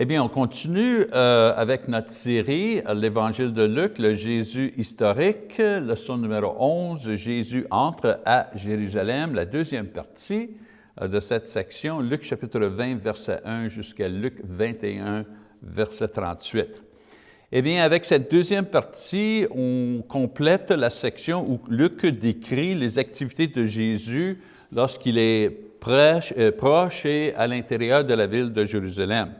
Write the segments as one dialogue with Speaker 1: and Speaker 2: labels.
Speaker 1: Eh bien, on continue euh, avec notre série, euh, l'Évangile de Luc, le Jésus historique, leçon numéro 11, Jésus entre à Jérusalem, la deuxième partie euh, de cette section, Luc chapitre 20, verset 1 jusqu'à Luc 21, verset 38. Eh bien, avec cette deuxième partie, on complète la section où Luc décrit les activités de Jésus lorsqu'il est proche, proche et à l'intérieur de la ville de Jérusalem.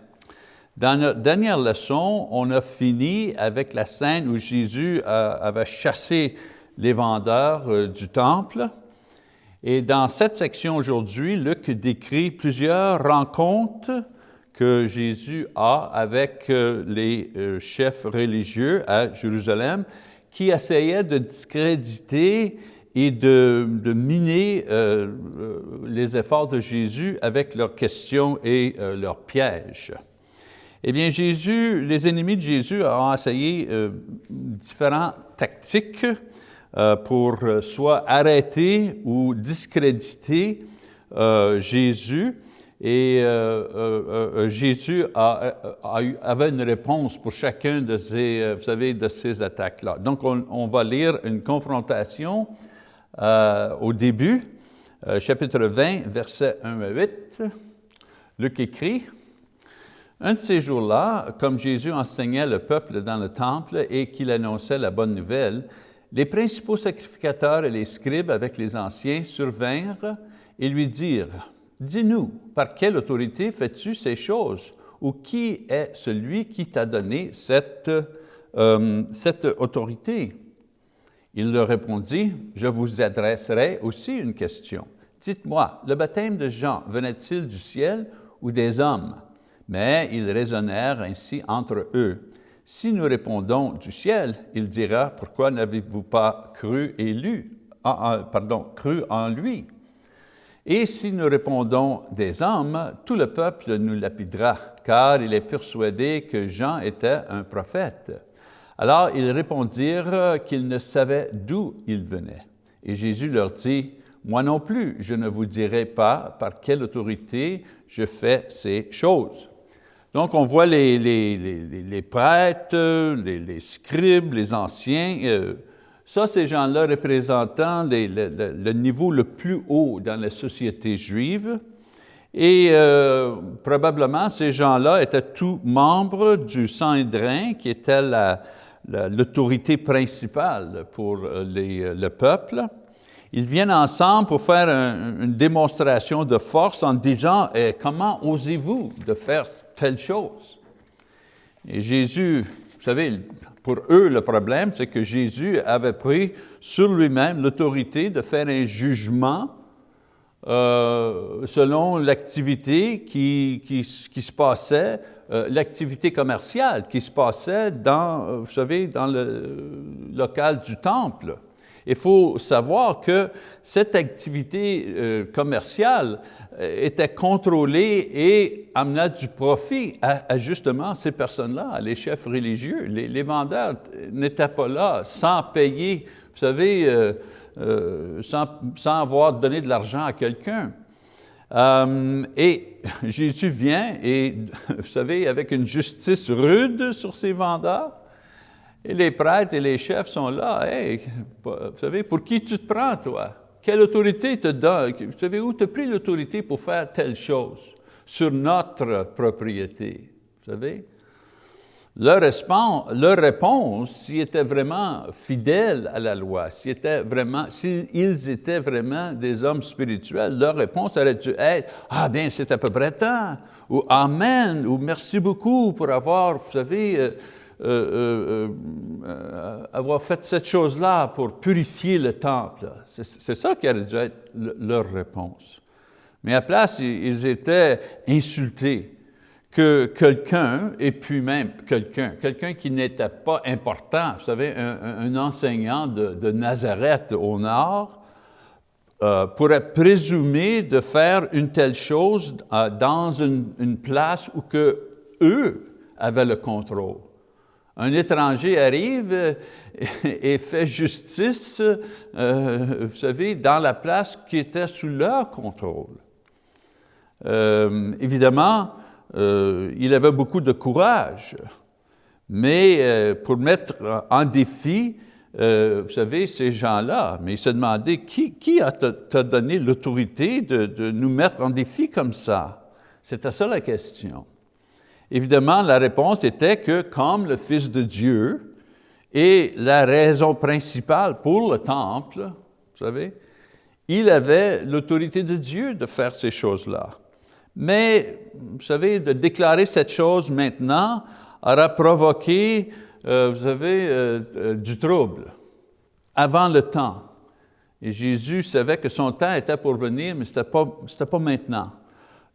Speaker 1: Dans notre dernière leçon, on a fini avec la scène où Jésus euh, avait chassé les vendeurs euh, du temple. Et dans cette section aujourd'hui, Luc décrit plusieurs rencontres que Jésus a avec euh, les chefs religieux à Jérusalem qui essayaient de discréditer et de, de miner les efforts de Jésus avec leurs questions et leurs pièges. Eh bien, Jésus, les ennemis de Jésus ont essayé euh, différentes tactiques euh, pour euh, soit arrêter ou discréditer Jésus. Et Jésus avait une réponse pour chacun de ces, vous savez, de ces attaques-là. Donc, on, on, va lire une confrontation au début, chapitre 20, versets 1 à 8. Luc écrit, un de ces jours-là, comme Jésus enseignait le peuple dans le temple et qu'il annonçait la bonne nouvelle, les principaux sacrificateurs et les scribes avec les anciens survinrent et lui dirent, « Dis-nous, par quelle autorité fais-tu ces choses? Ou qui est celui qui t'a donné cette, euh, autorité? » Il leur répondit, « Je vous adresserai aussi une question. Dites-moi, le baptême de Jean venait-il du ciel ou des hommes? » Mais ils raisonnèrent ainsi entre eux. Si nous répondons du ciel, il dira, pourquoi n'avez-vous pas cru et lu, pardon, cru en lui? Et si nous répondons des hommes, tout le peuple nous lapidera, car il est persuadé que Jean était un prophète. Alors ils répondirent qu'ils ne savaient d'où il venait. Et Jésus leur dit, moi non plus, je ne vous dirai pas par quelle autorité je fais ces choses. Donc, on voit les, prêtres, les, scribes, les anciens. Euh, ça, ces gens-là représentant le, niveau le plus haut dans la société juive. Et euh, probablement, ces gens-là étaient tous membres du Sanhédrin, qui était l'autorité principale pour euh, le peuple. Ils viennent ensemble pour faire une démonstration de force en disant eh, Comment osez-vous de faire telle chose? » Et Jésus, vous savez, pour eux, le problème, c'est que Jésus avait pris sur lui-même l'autorité de faire un jugement euh, selon l'activité qui, qui, se passait, euh, l'activité commerciale qui se passait dans, euh, vous savez, dans le local du temple. Il faut savoir que cette activité euh, commerciale euh, était contrôlée et amenait du profit à, justement ces personnes-là, les chefs religieux. Les, vendeurs n'étaient pas là sans payer, vous savez, euh, sans, avoir donné de l'argent à quelqu'un. et Jésus vient et, vous savez, avec une justice rude sur ces vendeurs, et les prêtres et les chefs sont là. Hey, vous savez, pour qui tu te prends, toi? Quelle autorité te donne? Vous savez, où tu as pris l'autorité pour faire telle chose? Sur notre propriété? Vous savez? Leur, réponse, s'ils étaient vraiment fidèles à la loi, s'ils étaient étaient vraiment des hommes spirituels, leur réponse aurait dû être « Ah bien, c'est à peu près temps » ou « Amen » ou « Merci beaucoup pour avoir, vous savez, euh, euh, euh, euh, avoir fait cette chose-là pour purifier le temple. C'est ça qui aurait dû être leur réponse. Mais à place, ils étaient insultés que quelqu'un, et puis même quelqu'un, quelqu'un qui n'était pas important, vous savez, un, enseignant de, Nazareth au nord, pourrait présumer de faire une telle chose dans une, une place où que eux avaient le contrôle un étranger arrive et fait justice, euh, vous savez, dans la place qui était sous leur contrôle. Euh, évidemment, il avait beaucoup de courage. Mais pour mettre en défi, vous savez, ces gens-là, mais il se demandait, qui, qui t'a donné l'autorité de, de nous mettre en défi comme ça? C'était ça la question. Évidemment, la réponse était que comme le Fils de Dieu est la raison principale pour le temple, vous savez, il avait l'autorité de Dieu de faire ces choses-là. Mais, vous savez, de déclarer cette chose maintenant aura provoqué, euh, vous savez, euh, euh, du trouble avant le temps. Et Jésus savait que son temps était pour venir, mais ce n'était pas, pas maintenant.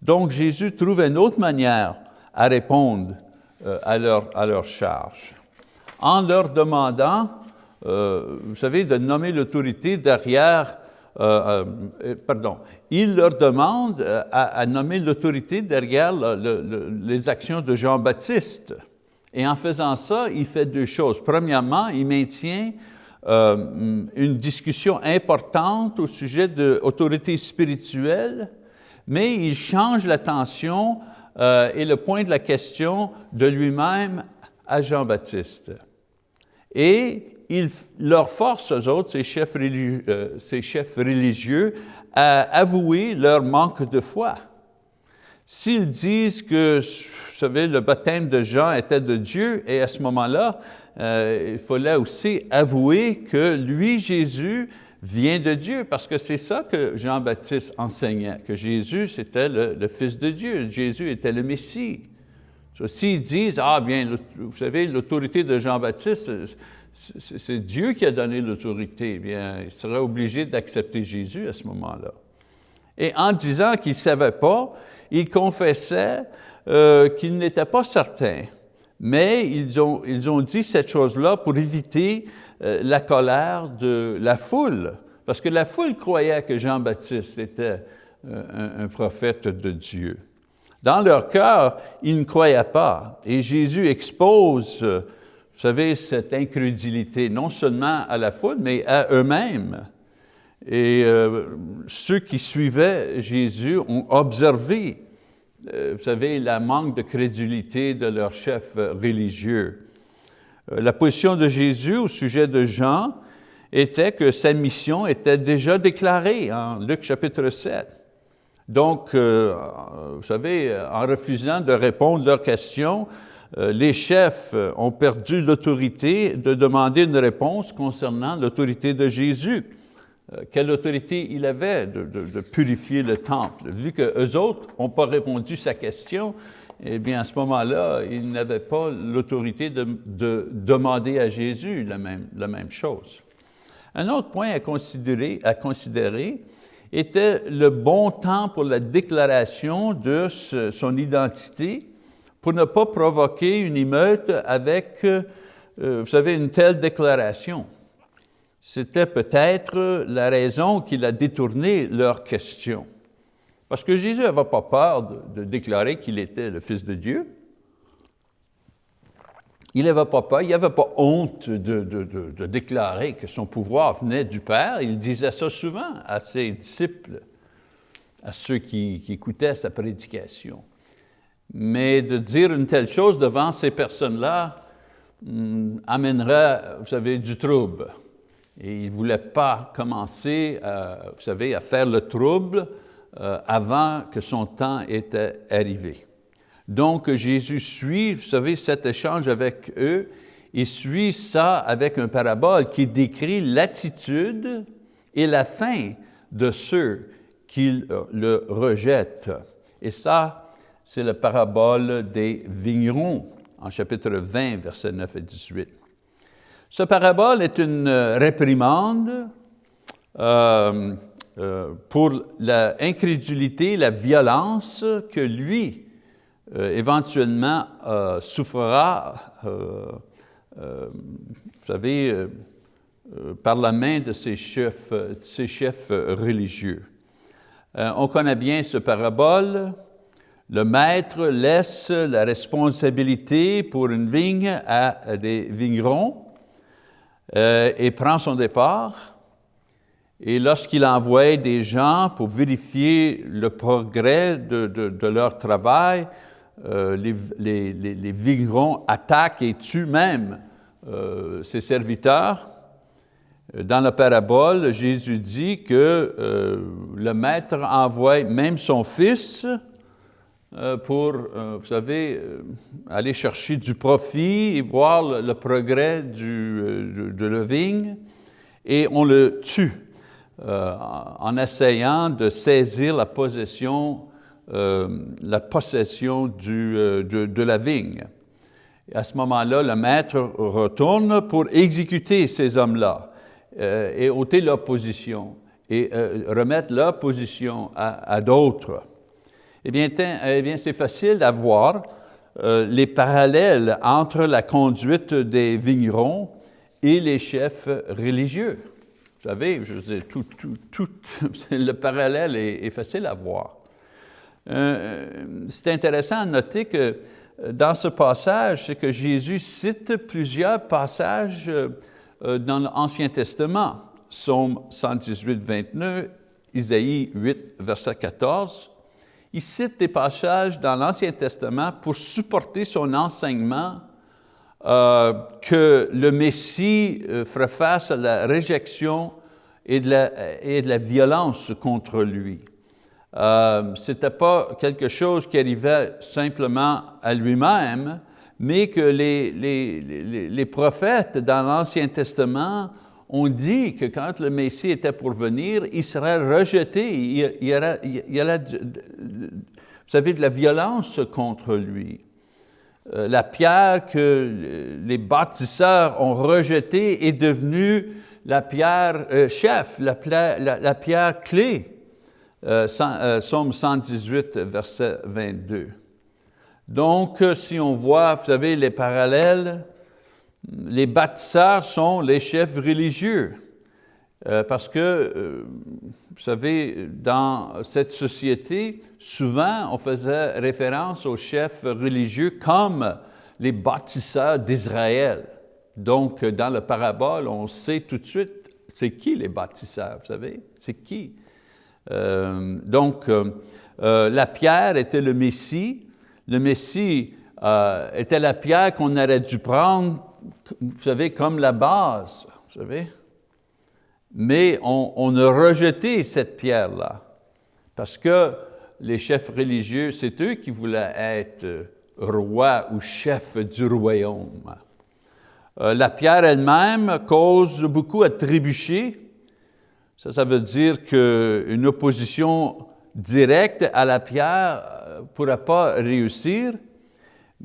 Speaker 1: Donc Jésus trouve une autre manière à répondre euh, à, leur, à leur charge. En leur demandant, euh, vous savez, de nommer l'autorité derrière, euh, pardon, il leur demande à, nommer l'autorité derrière les actions de Jean-Baptiste. Et en faisant ça, il fait deux choses. Premièrement, il maintient une discussion importante au sujet de l'autorité spirituelle, mais il change l'attention euh, et le point de la question de lui-même à Jean-Baptiste. Et il leur force aux autres, ces chefs, religieux, euh, ces chefs religieux, à avouer leur manque de foi. S'ils disent que, vous savez, le baptême de Jean était de Dieu, et à ce moment-là, euh, il fallait aussi avouer que lui, Jésus, vient de Dieu, parce que c'est ça que Jean-Baptiste enseignait, que Jésus, c'était le, Fils de Dieu, Jésus était le Messie. S'ils disent, ah bien, vous savez, l'autorité de Jean-Baptiste, c'est Dieu qui a donné l'autorité, eh bien, il serait obligé d'accepter Jésus à ce moment-là. Et en disant qu'il ne savait pas, il confessait euh, qu'il n'était pas certain. Mais ils ont, ils ont dit cette chose-là pour éviter la colère de la foule, parce que la foule croyait que Jean-Baptiste était euh, un, prophète de Dieu. Dans leur cœur, ils ne croyaient pas. Et Jésus expose, euh, vous savez, cette incrédulité, non seulement à la foule, mais à eux-mêmes. Et ceux qui suivaient Jésus ont observé, vous savez, la manque de crédulité de leurs chefs religieux. Euh, la position de Jésus au sujet de Jean était que sa mission était déjà déclarée en Luc chapitre 7. Donc, euh, vous savez, en refusant de répondre à leurs questions, euh, les chefs ont perdu l'autorité de demander une réponse concernant l'autorité de Jésus. quelle autorité il avait de, de, purifier le temple? Vu qu'eux autres n'ont pas répondu à sa question, eh bien, à ce moment-là, il n'avait pas l'autorité de, demander à Jésus la même, chose. Un autre point à considérer, à considérer était le bon temps pour la déclaration de son identité pour ne pas provoquer une émeute avec, euh, vous savez, une telle déclaration. C'était peut-être la raison qu'il a détourné leur question. Parce que Jésus n'avait pas peur de, déclarer qu'il était le Fils de Dieu. Il n'avait pas peur, il n'avait pas honte de, déclarer que son pouvoir venait du Père. Il disait ça souvent à ses disciples, à ceux qui, écoutaient sa prédication. Mais de dire une telle chose devant ces personnes-là hmm, amènerait, vous savez, du trouble. Et il ne voulait pas commencer, vous savez, à faire le trouble euh, avant que son temps était arrivé. Donc Jésus suit, vous savez, cet échange avec eux, il suit ça avec un parabole qui décrit l'attitude et la fin de ceux qui le rejettent. Et ça, c'est la parabole des vignerons en chapitre 20, versets 9 et 18. Ce parabole est une réprimande euh, pour l'incrédulité, la violence que lui, euh, éventuellement, euh, souffrira, vous savez, par la main de ses chefs, ses chefs religieux. on connaît bien ce parabole. Le maître laisse la responsabilité pour une vigne à des vignerons et prend son départ. Et lorsqu'il envoie des gens pour vérifier le progrès de, leur travail, les, les, les, vignerons attaquent et tuent même ses serviteurs. Dans la parabole, Jésus dit que le maître envoie même son fils euh, pour, euh, vous savez, euh, aller chercher du profit et voir le, progrès du, de la vigne, et on le tue en essayant de saisir la possession, la possession du, de, la vigne. À ce moment-là, le maître retourne pour exécuter ces hommes-là et ôter leur position et remettre leur position à, d'autres. Eh bien, eh bien c'est facile d'avoir euh, les parallèles entre la conduite des vignerons et les chefs religieux. Vous savez, je tout, tout, tout le parallèle est, facile à voir. Euh, c'est intéressant à noter que euh, dans ce passage, c'est que Jésus cite plusieurs passages dans l'Ancien Testament. Psaume 118, 29, Isaïe 8, verset 14, il cite des passages dans l'Ancien Testament pour supporter son enseignement euh, que le Messie euh, ferait face à la réjection et de la, violence contre lui. Euh, Ce n'était pas quelque chose qui arrivait simplement à lui-même, mais que les, prophètes dans l'Ancien Testament on dit que quand le Messie était pour venir, il serait rejeté, il y aurait, aurait vous savez, de la violence contre lui. Euh, la pierre que les bâtisseurs ont rejetée est devenue la pierre euh, chef, la, pierre clé. Euh, Somme 118, verset 22. Donc, si on voit, vous savez, les parallèles, les bâtisseurs sont les chefs religieux. Euh, parce que, euh, vous savez, dans cette société, souvent on faisait référence aux chefs religieux comme les bâtisseurs d'Israël. Donc, dans la parabole, on sait tout de suite, c'est qui les bâtisseurs, vous savez? C'est qui? Euh, donc, la pierre était le Messie. Le Messie était la pierre qu'on aurait dû prendre vous savez, comme la base, vous savez? Mais on, a rejeté cette pierre-là, parce que les chefs religieux, c'est eux qui voulaient être rois ou chefs du royaume. Euh, la pierre elle-même cause beaucoup à trébucher. Ça, ça veut dire qu'une opposition directe à la pierre ne euh, pourra pas réussir.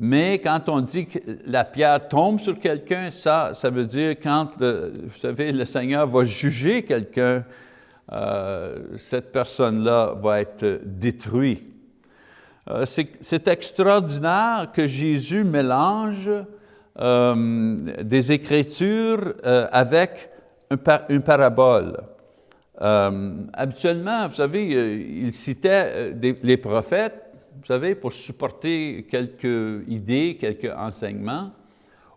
Speaker 1: Mais quand on dit que la pierre tombe sur quelqu'un, ça, ça veut dire quand, vous savez, le Seigneur va juger quelqu'un, euh, cette personne-là va être détruite. Euh, c'est extraordinaire que Jésus mélange euh, des Écritures avec une parabole. habituellement, vous savez, il citait les prophètes, vous savez, pour supporter quelques idées, quelques enseignements,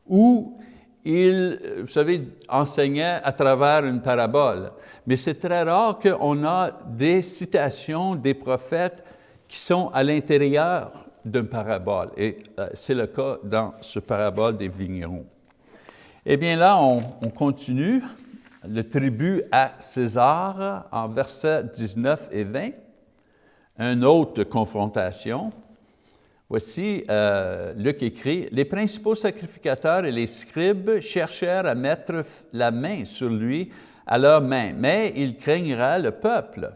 Speaker 1: ou il, vous savez, enseignait à travers une parabole. Mais c'est très rare qu'on a des citations des prophètes qui sont à l'intérieur d'une parabole. Et euh, c'est le cas dans ce parabole des vignerons. Eh bien là, on, on continue le tribut à César en versets 19 et 20 une autre confrontation. Voici, euh, Luc écrit, « Les principaux sacrificateurs et les scribes cherchèrent à mettre la main sur lui à leur main, mais il craignera le peuple.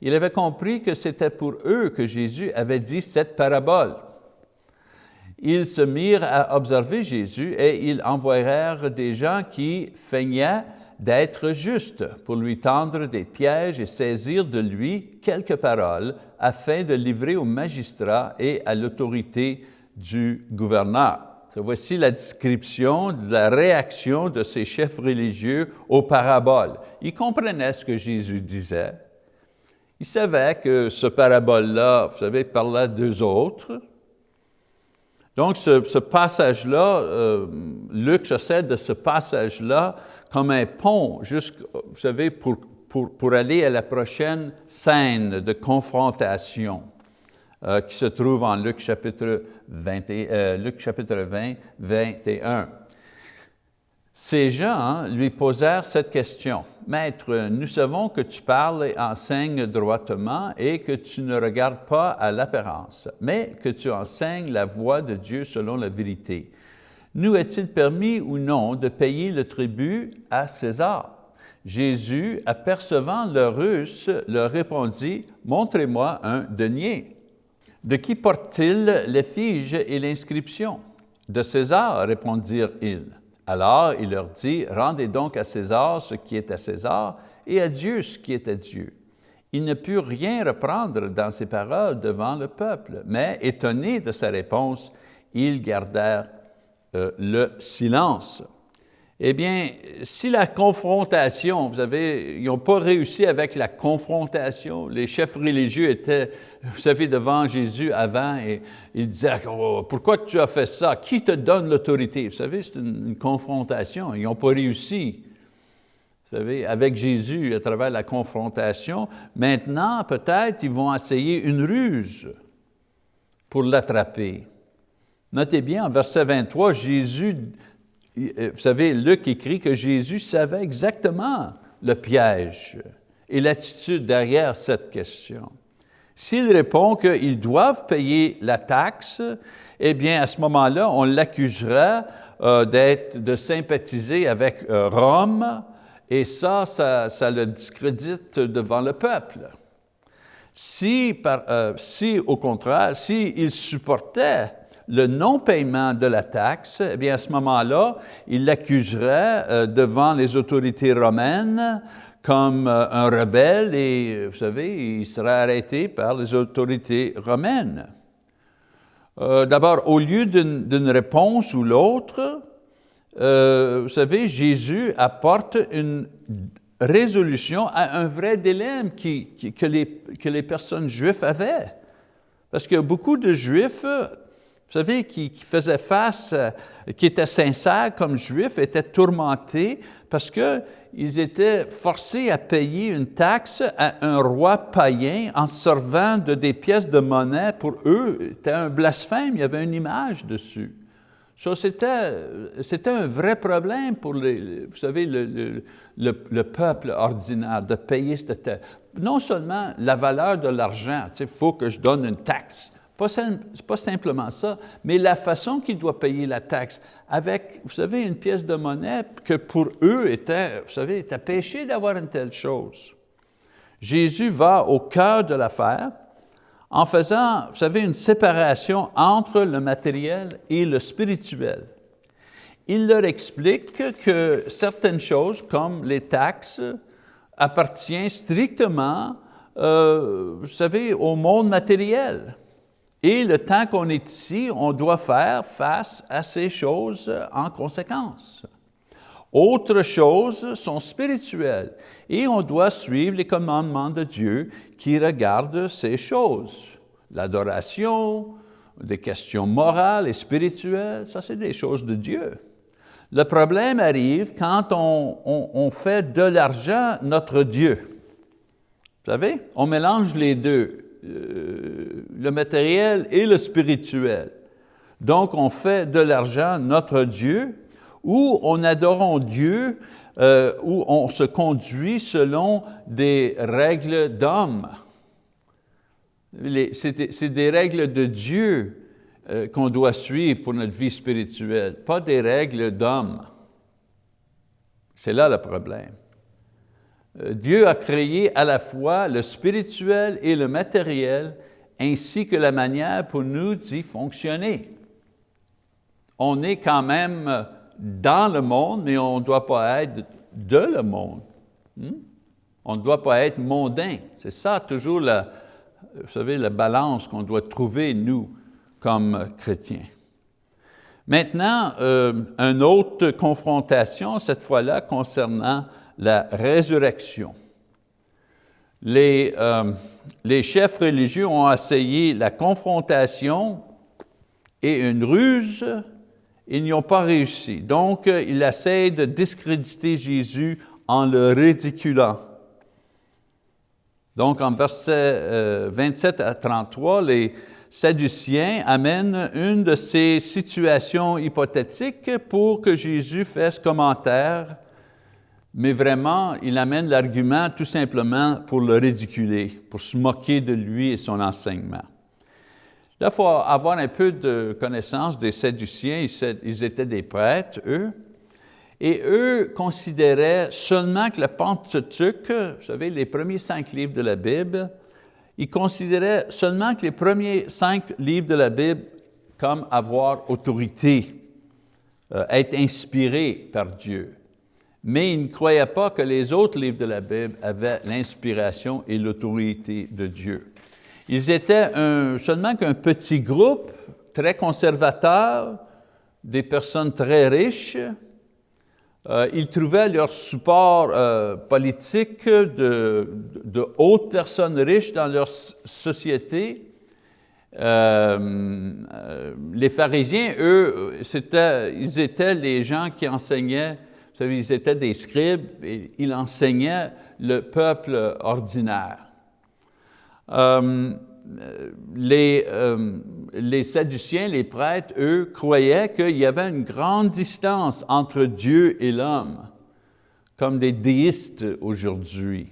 Speaker 1: Il avait compris que c'était pour eux que Jésus avait dit cette parabole. Ils se mirent à observer Jésus et ils envoyèrent des gens qui feignaient d'être justes pour lui tendre des pièges et saisir de lui quelques paroles afin de livrer au magistrat et à l'autorité du gouverneur. Voici la description de la réaction de ces chefs religieux aux paraboles. Ils comprenaient ce que Jésus disait. Ils savaient que ce parabole-là, vous savez, parlait d'eux autres. Donc, ce, passage-là, euh, Luc se de ce passage-là comme un pont, vous savez, pour, pour, aller à la prochaine scène de confrontation euh, qui se trouve en Luc chapitre Luc chapitre 20, 21. Ces gens lui posèrent cette question. Maître, nous savons que tu parles et enseignes droitement et que tu ne regardes pas à l'apparence, mais que tu enseignes la voie de Dieu selon la vérité. Nous est-il permis ou non de payer le tribut à César? Jésus, apercevant leur russe, leur répondit, « Montrez-moi un denier. » De qui porte-t-il l'effigie et l'inscription? De César, répondirent-ils. Alors il leur dit, rendez donc à César ce qui est à César et à Dieu ce qui est à Dieu. Il ne put rien reprendre dans ses paroles devant le peuple, mais étonné de sa réponse, ils gardèrent euh, le silence. Eh bien, si la confrontation, vous savez, ils n'ont pas réussi avec la confrontation, les chefs religieux étaient vous savez, devant Jésus avant, et il disait, oh, pourquoi tu as fait ça? Qui te donne l'autorité? Vous savez, c'est une, confrontation, ils n'ont pas réussi. Vous savez, avec Jésus, à travers la confrontation, maintenant, peut-être, ils vont essayer une ruse pour l'attraper. Notez bien, en verset 23, Jésus, vous savez, Luc écrit que Jésus savait exactement le piège et l'attitude derrière cette question. S'il répond qu'ils doivent payer la taxe, eh bien, à ce moment-là, on l'accusera euh, de sympathiser avec euh, Rome, et ça, ça, le discrédite devant le peuple. Si, euh, si au contraire, s'il supportait le non-paiement de la taxe, eh bien, à ce moment-là, il l'accuserait devant les autorités romaines comme euh, un rebelle et, vous savez, il sera arrêté par les autorités romaines. Euh, d'abord, au lieu d'une réponse ou l'autre, euh, vous savez, Jésus apporte une résolution à un vrai dilemme que, les, que les personnes juives avaient. Parce que beaucoup de Juifs, vous savez, qui, qui faisaient face, qui étaient sincères comme Juifs, étaient tourmentés parce que ils étaient forcés à payer une taxe à un roi païen en servant de des pièces de monnaie. Pour eux, c'était un blasphème, il y avait une image dessus. Ça, c'était un vrai problème pour, les, vous savez, le, le, peuple ordinaire de payer cette Non seulement la valeur de l'argent, il faut que je donne une taxe, pas, pas simplement ça, mais la façon qu'il doit payer la taxe avec, vous savez, une pièce de monnaie que pour eux était, vous savez, était péché d'avoir une telle chose. Jésus va au cœur de l'affaire en faisant, vous savez, une séparation entre le matériel et le spirituel. Il leur explique que certaines choses, comme les taxes, appartiennent strictement, euh, vous savez, au monde matériel. Et le temps qu'on est ici, on doit faire face à ces choses en conséquence. Autres choses sont spirituelles et on doit suivre les commandements de Dieu qui regardent ces choses. L'adoration, des questions morales et spirituelles, ça c'est des choses de Dieu. Le problème arrive quand on, fait de l'argent notre Dieu. Vous savez, on mélange les deux. Euh, le matériel et le spirituel. Donc, on fait de l'argent notre Dieu, ou on adore Dieu, euh, où on se conduit selon des règles d'homme. C'est des, règles de Dieu euh, qu'on doit suivre pour notre vie spirituelle, pas des règles d'homme. C'est là le problème. Euh, Dieu a créé à la fois le spirituel et le matériel, ainsi que la manière pour nous d'y fonctionner. On est quand même dans le monde, mais on ne doit pas être de le monde. Hmm? On ne doit pas être mondain. C'est ça toujours, la, vous savez, la balance qu'on doit trouver, nous, comme chrétiens. Maintenant, euh, une autre confrontation, cette fois-là, concernant la résurrection. Les, euh, les chefs religieux ont essayé la confrontation et une ruse, ils n'y ont pas réussi. Donc, ils essayent de discréditer Jésus en le ridiculant. Donc, en versets 27 euh, à 33, les Sadducéens amènent une de ces situations hypothétiques pour que Jésus fasse commentaire, mais vraiment, il amène l'argument tout simplement pour le ridiculer, pour se moquer de lui et son enseignement. Là, il faut avoir un peu de connaissance des Sadduciens, ils étaient des prêtres, eux, et eux considéraient seulement que le Pentateuque, vous savez, les premiers cinq livres de la Bible, ils considéraient seulement que les premiers cinq livres de la Bible comme avoir autorité, euh, être inspirés par Dieu. Mais ils ne croyaient pas que les autres livres de la Bible avaient l'inspiration et l'autorité de Dieu. Ils étaient seulement qu'un petit groupe très conservateur, des personnes très riches, euh, ils trouvaient leur support euh, politique de, hautes personnes riches dans leur société. Euh, les pharisiens, eux, ils étaient les gens qui enseignaient, vous savez, ils étaient des scribes, et ils enseignaient le peuple ordinaire. les, les Sadduciens, les prêtres, eux, croyaient qu'il y avait une grande distance entre Dieu et l'homme, comme des déistes aujourd'hui.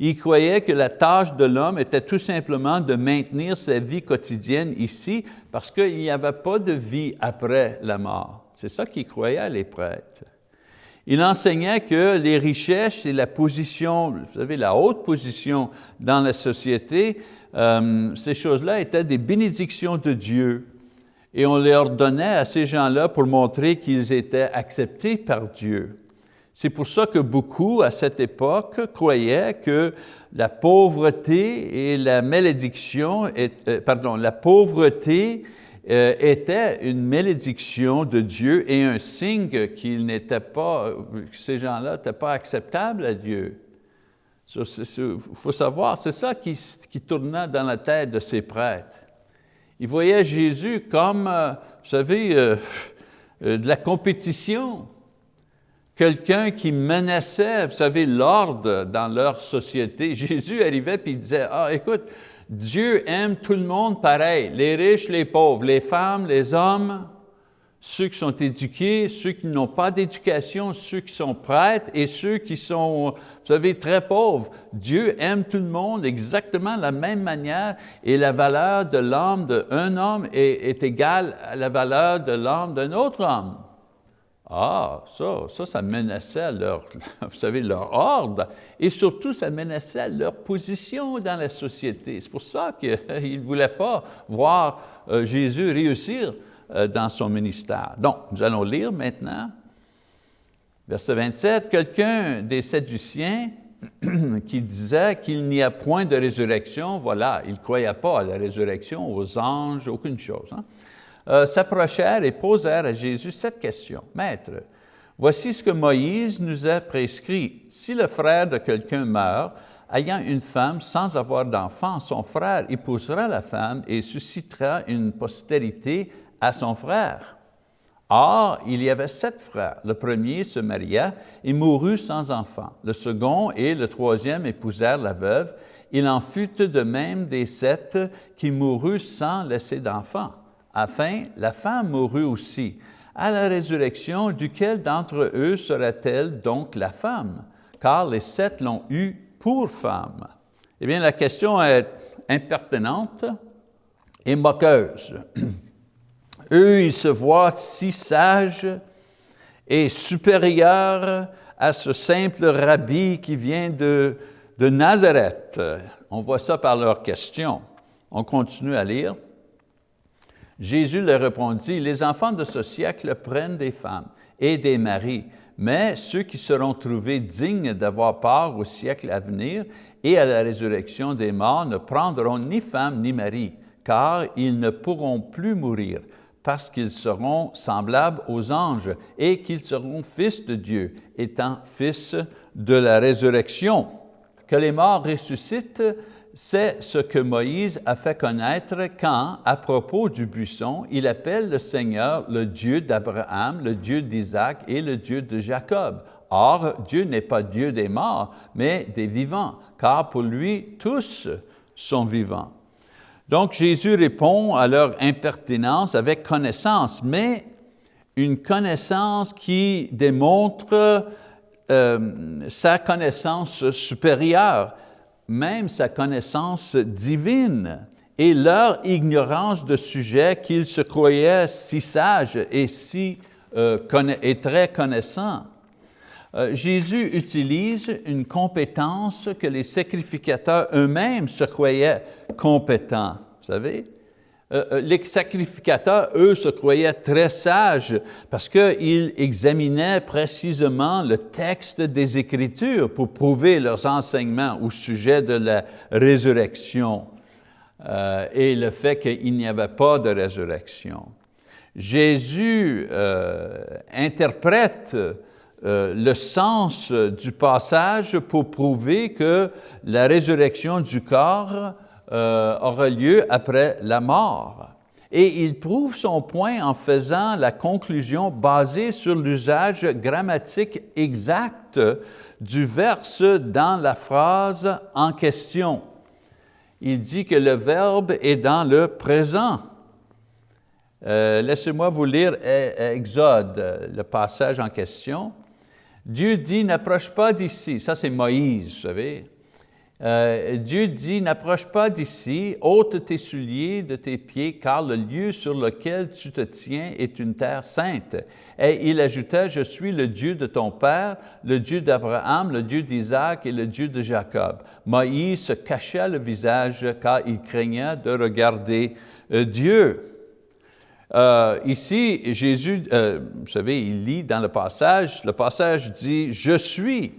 Speaker 1: Ils croyaient que la tâche de l'homme était tout simplement de maintenir sa vie quotidienne ici parce qu'il n'y avait pas de vie après la mort. C'est ça qu'ils croyaient, les prêtres. Il enseignait que les richesses et la position, vous savez, la haute position dans la société euh, ces choses-là étaient des bénédictions de Dieu et on les ordonnait à ces gens-là pour montrer qu'ils étaient acceptés par Dieu. C'est pour ça que beaucoup, à cette époque, croyaient que la pauvreté et la malédiction, euh, pardon, la pauvreté était une malédiction de Dieu et un signe qu'ils n'étaient pas, que ces gens-là n'étaient pas acceptables à Dieu. Il faut savoir, c'est ça qui, tournait dans la tête de ces prêtres. Ils voyaient Jésus comme, euh, vous savez, euh, euh, de la compétition, quelqu'un qui menaçait, vous savez, l'ordre dans leur société. Jésus arrivait et disait, ah, écoute, Dieu aime tout le monde pareil, les riches, les pauvres, les femmes, les hommes, ceux qui sont éduqués, ceux qui n'ont pas d'éducation, ceux qui sont prêtres et ceux qui sont, vous savez, très pauvres. Dieu aime tout le monde exactement de la même manière et la valeur de l'âme d'un homme est, est, égale à la valeur de l'âme d'un autre homme. Ah, ça, ça, ça menaçait leur, vous leur ordre et surtout, ça menaçait leur position dans la société. C'est pour ça qu'ils ne voulaient pas voir euh, Jésus réussir euh, dans son ministère. Donc, nous allons lire maintenant, verset 27, quelqu'un des Sadduciens qui disait qu'il n'y a point de résurrection, voilà, il ne croyait pas à la résurrection, aux anges, aucune chose, hein, euh, s'approchèrent et posèrent à Jésus cette question. Maître, voici ce que Moïse nous a prescrit. Si le frère de quelqu'un meurt, ayant une femme sans avoir d'enfant, son frère épousera la femme et suscitera une postérité à son frère. Or, il y avait sept frères. Le premier se maria et mourut sans enfant. Le second et le troisième épousèrent la veuve. Il en fut de même des sept qui moururent sans laisser d'enfant. Enfin, la femme mourut aussi. À la résurrection, duquel d'entre eux sera-t-elle donc la femme? Car les sept l'ont eue pour femme. Eh bien, la question est impertinente et moqueuse. Eux, ils se voient si sages et supérieurs à ce simple rabbi qui vient de, de Nazareth. On voit ça par leurs questions. On continue à lire. Jésus leur répondit, les enfants de ce siècle prennent des femmes et des maris, mais ceux qui seront trouvés dignes d'avoir part au siècle à venir et à la résurrection des morts ne prendront ni femme ni mari, car ils ne pourront plus mourir parce qu'ils seront semblables aux anges et qu'ils seront fils de Dieu, étant fils de la résurrection. Que les morts ressuscitent, c'est ce que Moïse a fait connaître quand, à propos du buisson, il appelle le Seigneur le Dieu d'Abraham, le Dieu d'Isaac et le Dieu de Jacob. Or, Dieu n'est pas Dieu des morts, mais des vivants, car pour lui, tous sont vivants. Donc Jésus répond à leur impertinence avec connaissance, mais une connaissance qui démontre euh, sa connaissance supérieure, même sa connaissance divine et leur ignorance de sujet qu'ils se croyaient si sages et, euh, très connaissants. Euh, Jésus utilise une compétence que les sacrificateurs eux-mêmes se croyaient compétents, vous savez. Euh, euh, les sacrificateurs, eux, se croyaient très sages parce qu'ils examinaient précisément le texte des Écritures pour prouver leurs enseignements au sujet de la résurrection euh, et le fait qu'il n'y avait pas de résurrection. Jésus interprète le sens du passage pour prouver que la résurrection du corps euh, aura lieu après la mort. Et il prouve son point en faisant la conclusion basée sur l'usage grammatique exact du verse dans la phrase en question. Il dit que le verbe est dans le présent. Euh, laissez-moi vous lire Exode, le passage en question. Dieu dit, n'approche pas d'ici. Ça, c'est Moïse, vous savez. Euh, Dieu dit, n'approche pas d'ici, ôte tes souliers de tes pieds, car le lieu sur lequel tu te tiens est une terre sainte. Et il ajouta, je suis le Dieu de ton père, le Dieu d'Abraham, le Dieu d'Isaac et le Dieu de Jacob. Moïse se cachait le visage car il craignait de regarder euh, Dieu. Euh, ici, Jésus, vous savez, il lit dans le passage, le passage dit, je suis.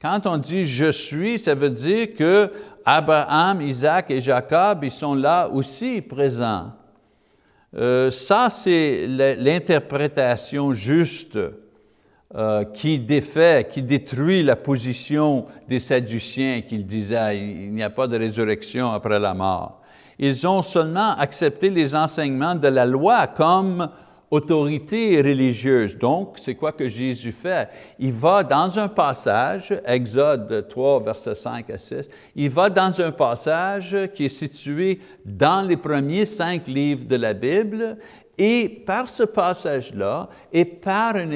Speaker 1: Quand on dit « je suis », ça veut dire que Abraham, Isaac et Jacob, ils sont là aussi présents. Euh, ça, c'est l'interprétation juste euh, qui défait, qui détruit la position des Sadduciens qui disaient il n'y a pas de résurrection après la mort. Ils ont seulement accepté les enseignements de la loi comme autorité religieuse. Donc, c'est quoi que Jésus fait? Il va dans un passage, Exode 3, versets 5 à 6, il va dans un passage qui est situé dans les premiers cinq livres de la Bible et par ce passage-là et par un,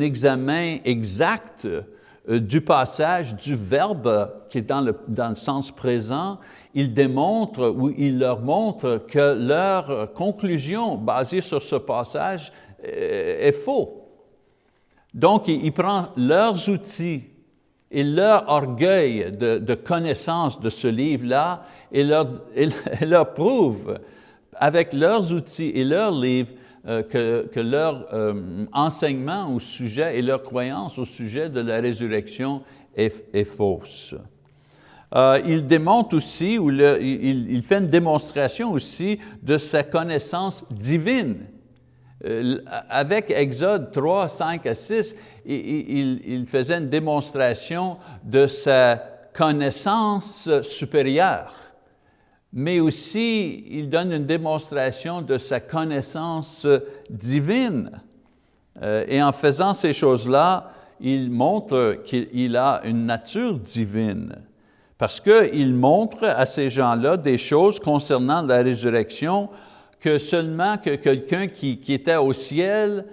Speaker 1: examen exact euh, du passage, du verbe qui est dans le, dans le sens présent, il démontre ou il leur montre que leur conclusion basée sur ce passage euh, est faux. Donc, il, prend leurs outils et leur orgueil de, connaissance de ce livre-là et leur, prouve avec leurs outils et leurs livres euh, que, leur euh, enseignement au sujet et leur croyance au sujet de la résurrection est fausse. Euh, il démontre aussi, ou il, fait une démonstration aussi de sa connaissance divine. Euh, avec Exode 3, 5 à 6, il, faisait une démonstration de sa connaissance supérieure, mais aussi il donne une démonstration de sa connaissance divine. Euh, et en faisant ces choses-là, il montre qu'il a une nature divine parce qu'il montre à ces gens-là des choses concernant la résurrection que seulement que quelqu'un qui, était au ciel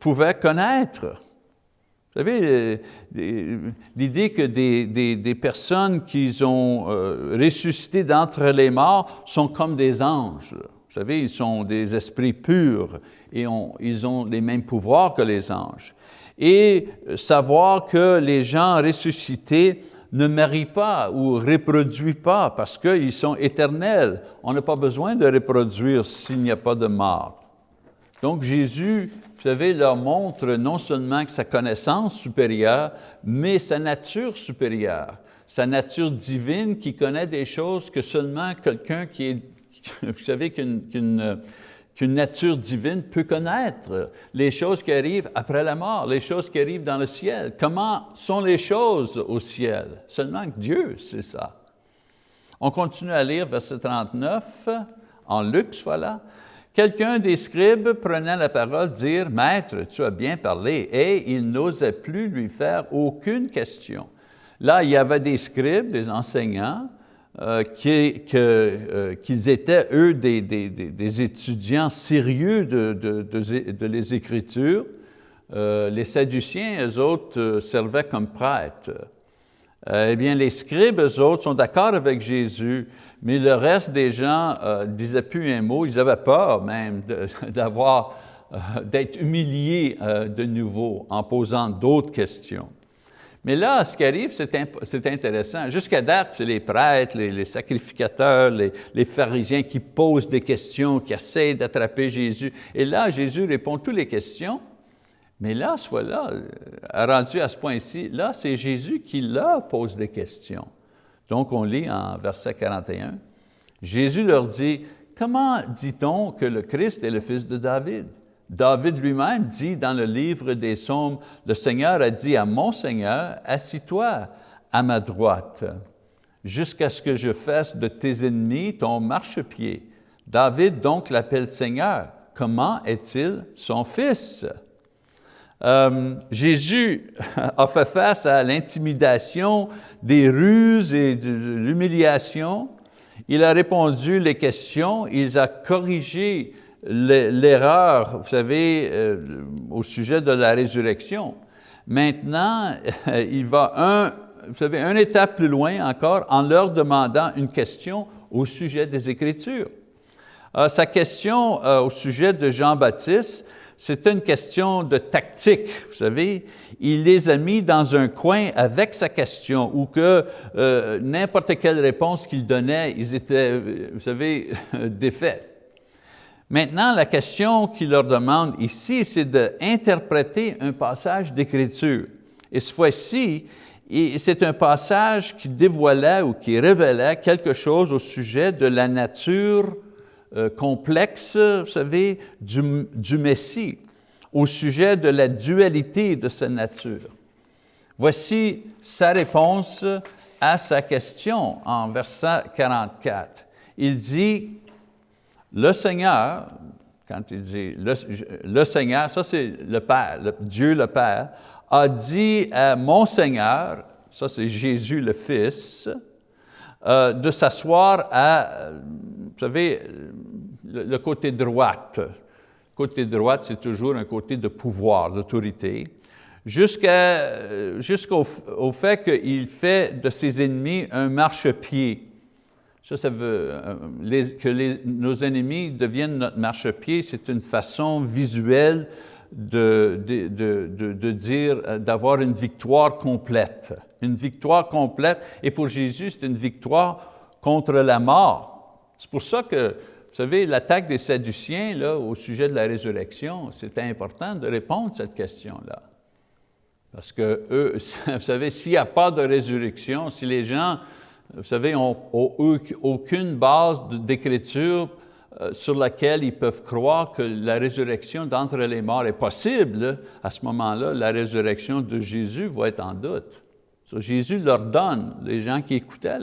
Speaker 1: pouvait connaître. Vous savez, l'idée que des, personnes qui ont euh, ressuscité d'entre les morts sont comme des anges. Vous savez, ils sont des esprits purs et ils ont les mêmes pouvoirs que les anges. Et savoir que les gens ressuscités ne marient pas ou reproduisent pas parce qu'ils sont éternels. On n'a pas besoin de reproduire s'il n'y a pas de mort. Donc Jésus, vous savez, leur montre non seulement sa connaissance supérieure, mais sa nature supérieure, sa nature divine qui connaît des choses que seulement quelqu'un qui est, vous savez, qu'une qu'une nature divine peut connaître les choses qui arrivent après la mort, les choses qui arrivent dans le ciel. Comment sont les choses au ciel? Seulement que Dieu sait ça. On continue à lire verset 39, en Luc, voilà. Quelqu'un des scribes prenait la parole, dire, « Maître, tu as bien parlé. » Et il n'osait plus lui faire aucune question. Là, il y avait des scribes, des enseignants, euh, qu'ils étaient, eux, des, étudiants sérieux de, les Écritures. les Sadduciens, eux autres, servaient comme prêtres. eh bien, les scribes, eux autres, sont d'accord avec Jésus, mais le reste des gens ne disaient plus un mot, ils avaient peur même d'avoir euh, d'être humilié euh, de nouveau en posant d'autres questions. Mais là, ce qui arrive, c'est intéressant. Jusqu'à date, c'est les prêtres, les, sacrificateurs, les, pharisiens qui posent des questions, qui essayent d'attraper Jésus. Et là, Jésus répond toutes les questions. Mais là, ce fois-là, euh, rendu à ce point-ci, là, c'est Jésus qui leur pose des questions. Donc, on lit en verset 41, Jésus leur dit, « Comment dit-on que le Christ est le fils de David? David lui-même dit dans le livre des Psaumes, le Seigneur a dit à mon Seigneur, assis-toi à ma droite, jusqu'à ce que je fasse de tes ennemis ton marchepied. David donc l'appelle Seigneur. Comment est-il son fils? Euh, Jésus a fait face à l'intimidation, des ruses et de l'humiliation. Il a répondu les questions, il a corrigé l'erreur, vous savez, euh, au sujet de la résurrection. Maintenant, il va un, vous savez, un étape plus loin encore en leur demandant une question au sujet des Écritures. Euh, sa question euh, au sujet de Jean-Baptiste, c'était une question de tactique, vous savez. Il les a mis dans un coin avec sa question ou que n'importe quelle réponse qu'il donnait, ils étaient, vous savez, défaits. Maintenant, la question qu'il leur demande ici, c'est d'interpréter un passage d'Écriture. Et cette fois-ci, c'est un passage qui dévoilait ou qui révélait quelque chose au sujet de la nature euh, complexe, vous savez, du Messie, au sujet de la dualité de sa nature. Voici sa réponse à sa question en verset 44. Il dit, le Seigneur, quand il dit le, Seigneur, ça c'est le Père, Dieu le Père, a dit à mon Seigneur, ça c'est Jésus le Fils, euh, de s'asseoir à, vous savez, le, côté droite. côté droite, c'est toujours un côté de pouvoir, d'autorité, jusqu'au fait qu'il fait de ses ennemis un marchepied. Ça, ça veut euh, que nos ennemis deviennent notre marchepied, c'est une façon visuelle de, de, dire, euh, d'avoir une victoire complète. Une victoire complète, et pour Jésus, c'est une victoire contre la mort. C'est pour ça que, vous savez, l'attaque des Sadduciens là, au sujet de la résurrection, c'était important de répondre à cette question-là. Parce que eux, vous savez, s'il n'y a pas de résurrection, si les gens vous savez, n'ont aucune base d'écriture euh, sur laquelle ils peuvent croire que la résurrection d'entre les morts est possible, à ce moment-là, la résurrection de Jésus va être en doute. Jésus leur donne, les gens qui écoutaient,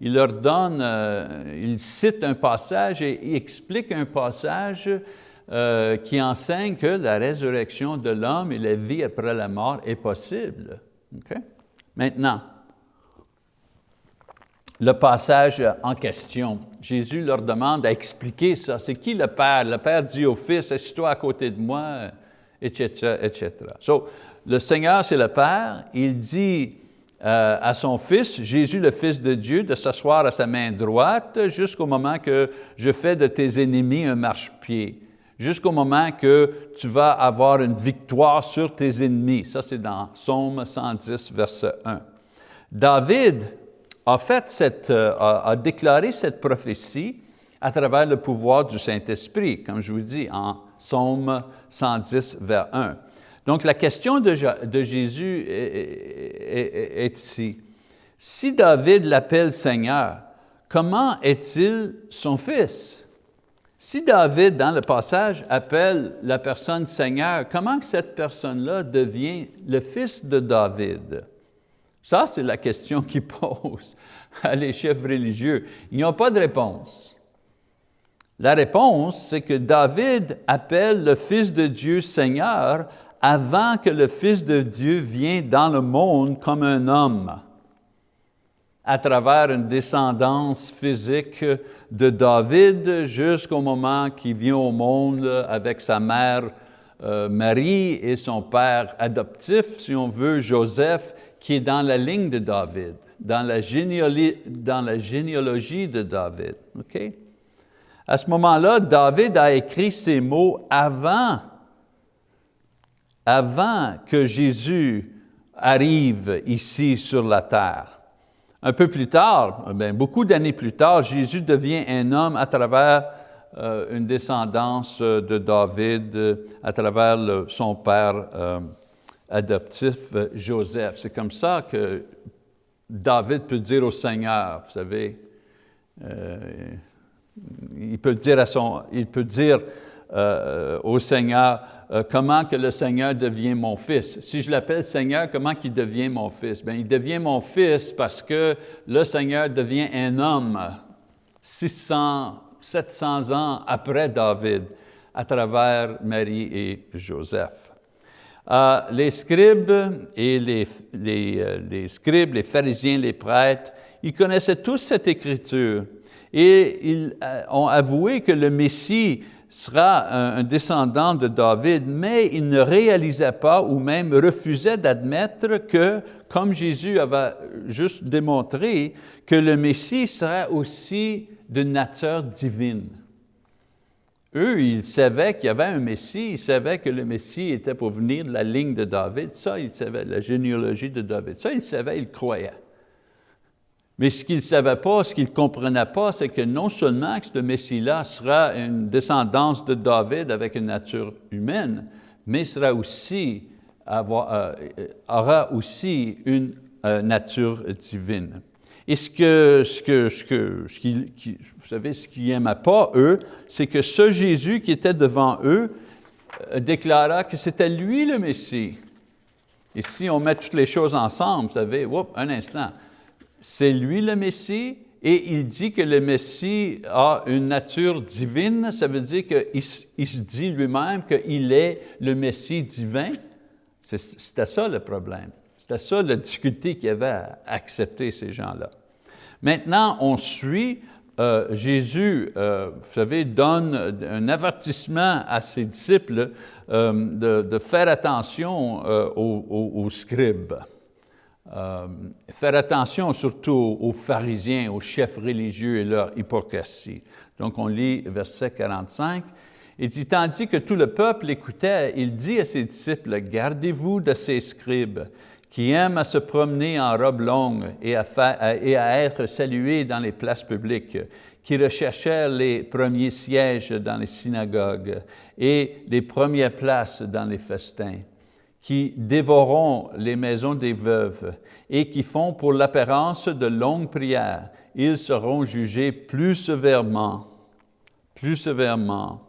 Speaker 1: il leur donne, euh, il cite un passage et il explique un passage euh, qui enseigne que la résurrection de l'homme et la vie après la mort est possible. Maintenant, le passage en question. Jésus leur demande à expliquer ça. C'est qui le Père? Le Père dit au Fils, assis-toi à côté de moi, etc., etc. So, le Seigneur, c'est le Père. Il dit euh, à son Fils, Jésus, le Fils de Dieu, de s'asseoir à sa main droite jusqu'au moment que je fais de tes ennemis un marchepied, jusqu'au moment que tu vas avoir une victoire sur tes ennemis. Ça, c'est dans Psaume 110, verset 1. David, euh, a, déclaré cette prophétie à travers le pouvoir du Saint-Esprit, comme je vous dis, en Psaume 110, vers 1. Donc la question de, Jésus est, ici. Si David l'appelle Seigneur, comment est-il son fils? Si David, dans le passage, appelle la personne Seigneur, comment cette personne-là devient le fils de David? Ça, c'est la question qu'ils posent à les chefs religieux. Ils n'ont pas de réponse. La réponse, c'est que David appelle le Fils de Dieu Seigneur avant que le Fils de Dieu vienne dans le monde comme un homme. à travers une descendance physique de David jusqu'au moment qu'il vient au monde avec sa mère euh, Marie et son père adoptif, si on veut, Joseph, qui est dans la ligne de David, dans la, généalogie, de David. À ce moment-là, David a écrit ces mots avant, avant que Jésus arrive ici sur la terre. Un peu plus tard, bien, beaucoup d'années plus tard, Jésus devient un homme à travers euh, une descendance de David, à travers son père euh, adoptif, Joseph. C'est comme ça que David peut dire au Seigneur, vous savez, euh, il peut dire, à son, il peut dire euh, au Seigneur, euh, comment que le Seigneur devient mon fils. Si je l'appelle Seigneur, comment qu'il devient mon fils? Bien, il devient mon fils parce que le Seigneur devient un homme 600, 700 ans après David, à travers Marie et Joseph. Euh, les scribes et les, les, les scribes, les pharisiens, les prêtres, ils connaissaient tous cette écriture et ils euh, ont avoué que le Messie sera un, descendant de David, mais ils ne réalisaient pas ou même refusaient d'admettre que, comme Jésus avait juste démontré, que le Messie serait aussi de nature divine. Eux, ils savaient qu'il y avait un Messie, ils savaient que le Messie était pour venir de la ligne de David, ça ils savaient, la généalogie de David, ça ils savaient, ils croyaient. Mais ce qu'ils ne savaient pas, ce qu'ils ne comprenaient pas, c'est que non seulement que ce Messie-là sera une descendance de David avec une nature humaine, mais sera aussi, euh, aura aussi une euh, nature divine. Et ce que, ce que, ce que, qui, vous savez, ce qu'ils n'aimaient pas, eux, c'est que ce Jésus qui était devant eux euh, déclara que c'était lui le Messie. Et si on met toutes les choses ensemble, vous savez, un instant, c'est lui le Messie, et il dit que le Messie a une nature divine, ça veut dire qu'il il se dit lui-même qu'il est le Messie divin. C'était ça le problème. C'était ça la difficulté qu'il y avait à accepter ces gens-là. Maintenant, on suit, euh, Jésus, euh, vous savez, donne un avertissement à ses disciples euh, de, faire attention aux scribes. Euh, faire attention surtout aux pharisiens, aux chefs religieux et leur hypocrisie. Donc on lit verset 45, il dit, tandis que tout le peuple écoutait, il dit à ses disciples, gardez-vous de ces scribes qui aiment à se promener en robe longue et à, être salués dans les places publiques, qui recherchèrent les premiers sièges dans les synagogues et les premières places dans les festins qui dévoreront les maisons des veuves et qui font pour l'apparence de longues prières, ils seront jugés plus sévèrement, plus sévèrement.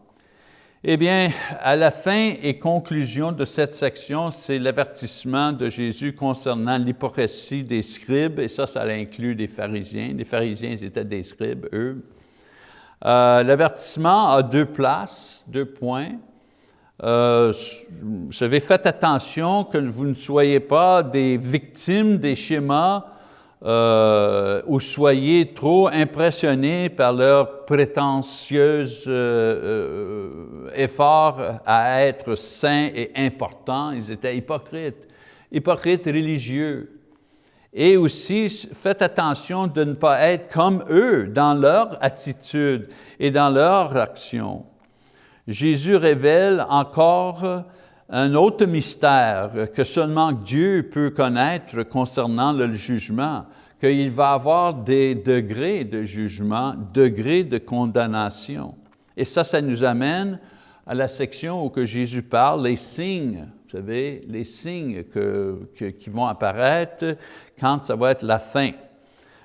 Speaker 1: Eh bien, à la fin et conclusion de cette section, c'est l'avertissement de Jésus concernant l'hypocrisie des scribes, et ça, ça inclut des pharisiens. Les pharisiens étaient des scribes, eux. Euh, l'avertissement a deux places, deux points. Euh, vous savez, faites attention que vous ne soyez pas des victimes des schémas euh, ou soyez trop impressionnés par leur prétentieux euh, effort à être saints et importants. Ils étaient hypocrites, hypocrites religieux. Et aussi, faites attention de ne pas être comme eux dans leur attitude et dans leur action. Jésus révèle encore un autre mystère que seulement Dieu peut connaître concernant le jugement, qu'il va avoir des degrés de jugement, degrés de condamnation. Et ça, ça nous amène à la section où que Jésus parle, les signes, vous savez, les signes qui vont apparaître quand ça va être la fin.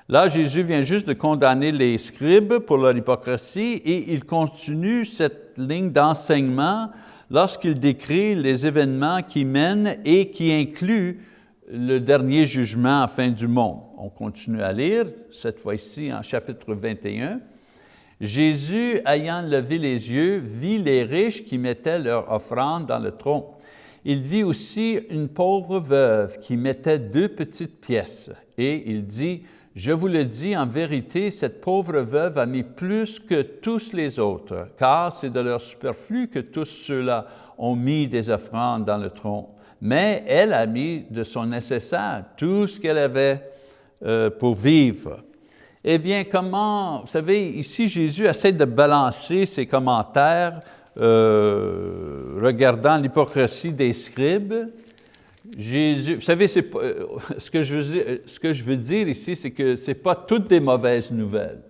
Speaker 1: Là, Jésus vient juste de condamner les scribes pour leur hypocrisie et il continue cette ligne d'enseignement lorsqu'il décrit les événements qui mènent et qui incluent le dernier jugement à fin du monde. On continue à lire, cette fois-ci en chapitre 21. Jésus, ayant levé les yeux, vit les riches qui mettaient leur offrande dans le tronc. Il vit aussi une pauvre veuve qui mettait deux petites pièces et il dit, Je vous le dis, en vérité, cette pauvre veuve a mis plus que tous les autres, car c'est de leur superflu que tous ceux-là ont mis des offrandes dans le tronc. Mais elle a mis de son nécessaire, tout ce qu'elle avait euh, pour vivre. Eh bien, comment, vous savez, ici Jésus essaie de balancer ses commentaires euh, regardant l'hypocrisie des scribes, Jésus, vous savez, euh, ce, que je veux, ce que je veux dire ici, c'est que ce n'est pas toutes des mauvaises nouvelles.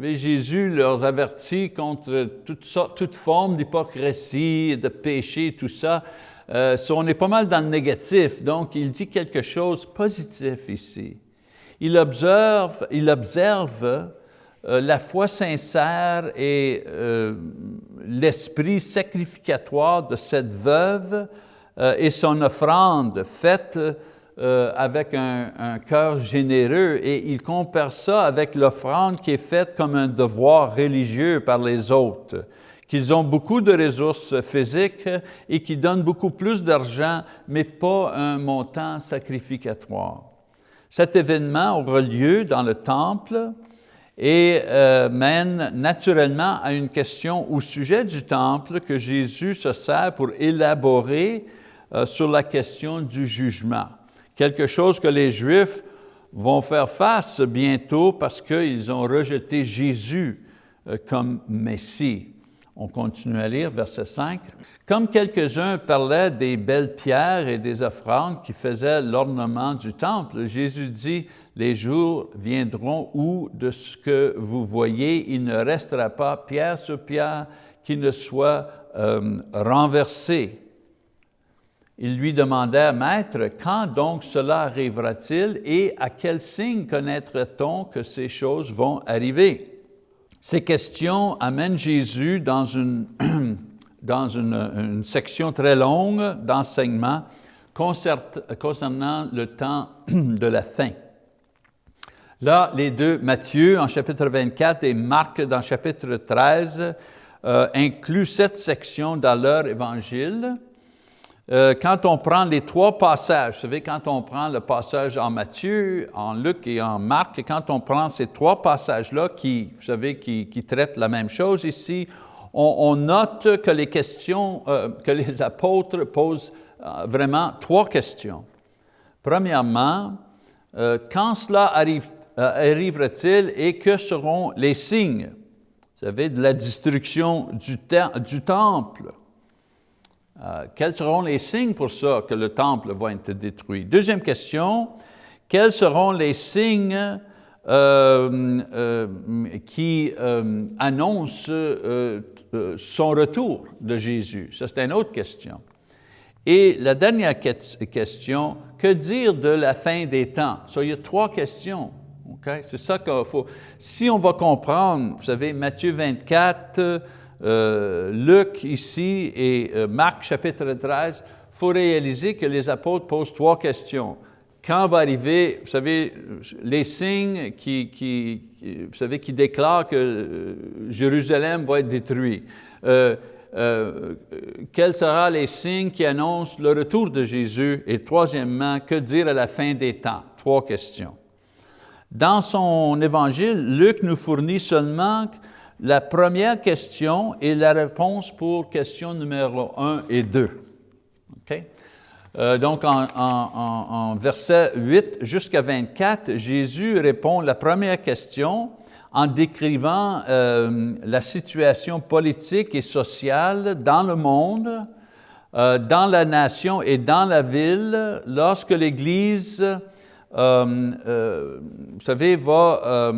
Speaker 1: Jésus leur avertit contre toute, forme d'hypocrisie, de péché, tout ça. Euh, on est pas mal dans le négatif, donc il dit quelque chose de positif ici. Il observe, il observe euh, la foi sincère et l'esprit sacrificatoire de cette veuve euh, et son offrande faite euh, avec un, cœur généreux et il compare ça avec l'offrande qui est faite comme un devoir religieux par les autres, qu'ils ont beaucoup de ressources physiques et qui donnent beaucoup plus d'argent, mais pas un montant sacrificatoire. Cet événement aura lieu dans le temple et euh, mène naturellement à une question au sujet du temple que Jésus se sert pour élaborer euh, sur la question du jugement. Quelque chose que les Juifs vont faire face bientôt parce qu'ils ont rejeté Jésus euh, comme Messie. On continue à lire, verset 5. Comme quelques-uns parlaient des belles pierres et des offrandes qui faisaient l'ornement du temple, Jésus dit, les jours viendront où de ce que vous voyez, il ne restera pas pierre sur pierre qui ne soit euh, renversé. Ils lui demandèrent, Maître, quand donc cela arrivera-t-il et à quel signe connaîtra-t-on que ces choses vont arriver? Ces questions amènent Jésus dans une, dans une, section très longue d'enseignement concernant le temps de la fin. Là, les deux, Matthieu en chapitre 24 et Marc dans chapitre 13, euh, incluent cette section dans leur évangile. Euh, quand on prend les trois passages, vous savez, quand on prend le passage en Matthieu, en Luc et en Marc, et quand on prend ces trois passages-là qui, vous savez, qui, traitent la même chose ici, on, note que les questions, euh, que les apôtres posent euh, vraiment trois questions. Premièrement, quand cela arrive, arrivera-t-il et que seront les signes, vous savez, de la destruction du temple? Euh, quels seront les signes pour ça que le temple va être détruit? Deuxième question, quels seront les signes euh, euh, qui annoncent son retour de Jésus? Ça, c'est une autre question. Et la dernière question, que dire de la fin des temps? Ça, il y a trois questions. C'est ça qu'il faut. Si on va comprendre, vous savez, Matthieu 24, euh, Luc ici et euh, Marc chapitre 13, il faut réaliser que les apôtres posent trois questions. Quand va arriver, vous savez, les signes qui, vous savez, qui déclarent que euh, Jérusalem va être détruit. Quels seront les signes qui annoncent le retour de Jésus? Et troisièmement, que dire à la fin des temps? Trois questions. Dans son évangile, Luc nous fournit seulement la première question est la réponse pour question numéro 1 et 2. Euh, donc, en, verset 8 jusqu'à 24, Jésus répond la première question en décrivant euh, la situation politique et sociale dans le monde, euh, dans la nation et dans la ville, lorsque l'Église, vous savez, va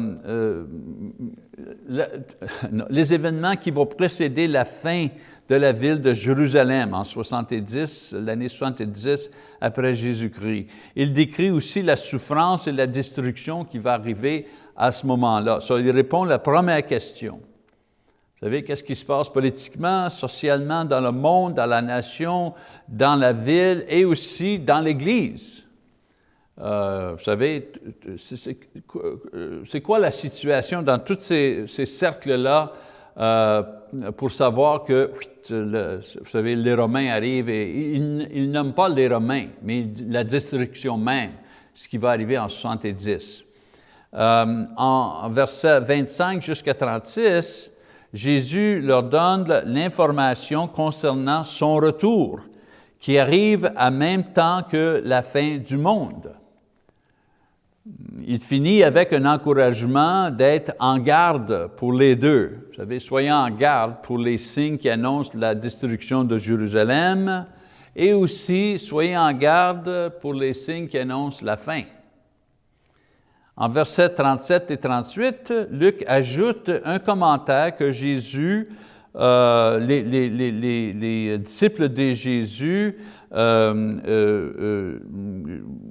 Speaker 1: les événements qui vont précéder la fin de la ville de Jérusalem en 70, l'année 70 après Jésus-Christ. Il décrit aussi la souffrance et la destruction qui va arriver à ce moment-là. Il répond à la première question. Vous savez, qu'est-ce qui se passe politiquement, socialement, dans le monde, dans la nation, dans la ville et aussi dans l'Église? Euh, vous savez, c'est quoi la situation dans tous ces, cercles-là euh, pour savoir que, vous savez, les Romains arrivent et ils, ils pas les Romains, mais la destruction même, ce qui va arriver en 70. en verset 25 jusqu'à 36, Jésus leur donne l'information concernant son retour, qui arrive en même temps que la fin du monde. Il finit avec un encouragement d'être en garde pour les deux. Vous savez, soyez en garde pour les signes qui annoncent la destruction de Jérusalem et aussi soyez en garde pour les signes qui annoncent la fin. En versets 37 et 38, Luc ajoute un commentaire que Jésus, euh, les, disciples de Jésus euh, euh,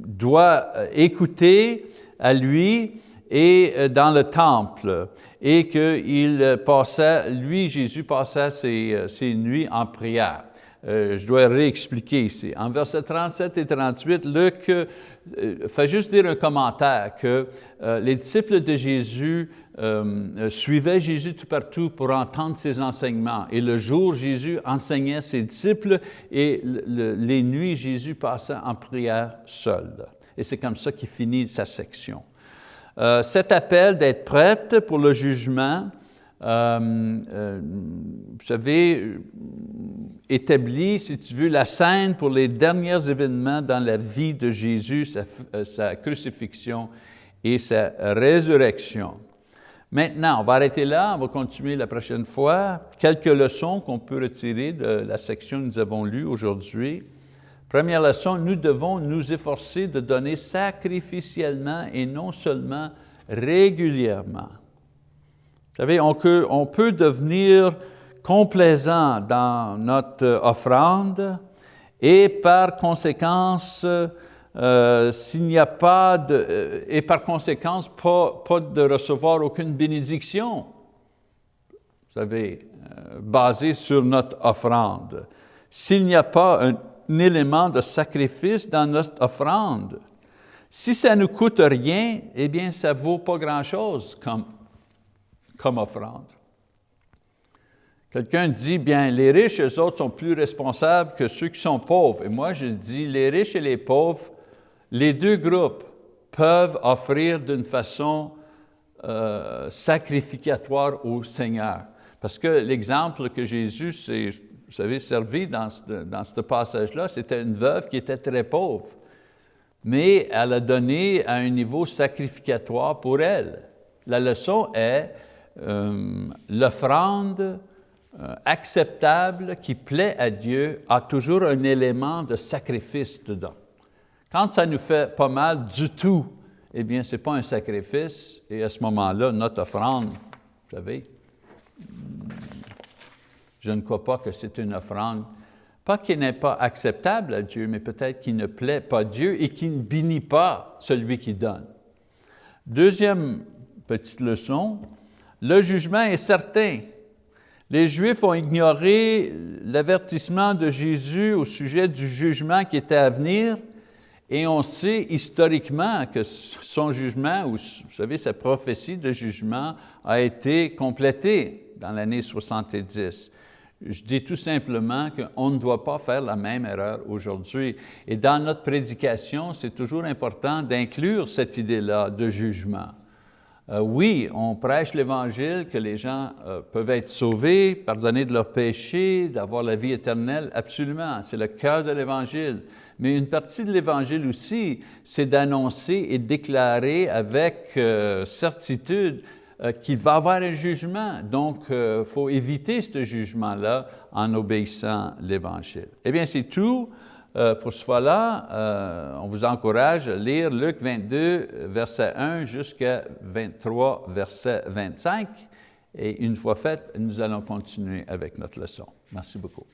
Speaker 1: doivent écouter à lui et dans le temple, et qu'il passait, lui, Jésus passait ses, ses nuits en prière. Euh, je dois réexpliquer ici. En versets 37 et 38, Luc euh, fait juste dire un commentaire que euh, les disciples de Jésus suivaient Jésus tout partout pour entendre ses enseignements. Et le jour, Jésus enseignait ses disciples et les nuits, Jésus passait en prière seul. Et c'est comme ça qu'il finit sa section. cet appel d'être prête pour le jugement, euh, euh, vous savez, établi, si tu veux, la scène pour les derniers événements dans la vie de Jésus, euh, sa crucifixion et sa résurrection. Maintenant, on va arrêter là, on va continuer la prochaine fois. Quelques leçons qu'on peut retirer de la section que nous avons lue aujourd'hui. Première leçon, nous devons nous efforcer de donner sacrificiellement et non seulement régulièrement. Vous savez, on peut, devenir complaisant dans notre offrande et par conséquence, euh, s'il n'y a pas euh, et par conséquence, pas, de recevoir aucune bénédiction, vous savez, euh, basée sur notre offrande. S'il n'y a pas un, un, élément de sacrifice dans notre offrande, si ça ne nous coûte rien, eh bien, ça ne vaut pas grand-chose comme comme offrande. Quelqu'un dit, bien, les riches, eux autres, sont plus responsables que ceux qui sont pauvres. Et moi, je dis, les riches et les pauvres, les deux groupes peuvent offrir d'une façon euh, sacrificatoire au Seigneur. Parce que l'exemple que Jésus s'est, servi dans ce, dans ce passage-là, c'était une veuve qui était très pauvre. Mais elle a donné à un niveau sacrificatoire pour elle. La leçon est, euh, l'offrande euh, acceptable qui plaît à Dieu a toujours un élément de sacrifice dedans. Quand ça nous fait pas mal du tout, eh bien, ce n'est pas un sacrifice, et à ce moment-là, notre offrande, vous savez, je ne crois pas que c'est une offrande, pas qui n'est pas acceptable à Dieu, mais peut-être qui ne plaît pas Dieu et qui ne bénit pas celui qui donne. Deuxième petite leçon, le jugement est certain. Les Juifs ont ignoré l'avertissement de Jésus au sujet du jugement qui était à venir et on sait historiquement que son jugement, ou vous savez, sa prophétie de jugement a été complétée dans l'année 70. Je dis tout simplement qu'on ne doit pas faire la même erreur aujourd'hui. Et dans notre prédication, c'est toujours important d'inclure cette idée-là de jugement. Euh, oui, on prêche l'Évangile, que les gens euh, peuvent être sauvés, pardonnés de leurs péchés, d'avoir la vie éternelle, absolument, c'est le cœur de l'Évangile. Mais une partie de l'Évangile aussi, c'est d'annoncer et déclarer avec euh, certitude qu'il va y avoir un jugement. Donc, il faut éviter ce jugement-là en obéissant l'Évangile. Eh bien, c'est tout. Euh, pour ce fois-là, euh, on vous encourage à lire Luc 22, verset 1 jusqu'à 23, verset 25. Et une fois fait, nous allons continuer avec notre leçon. Merci beaucoup.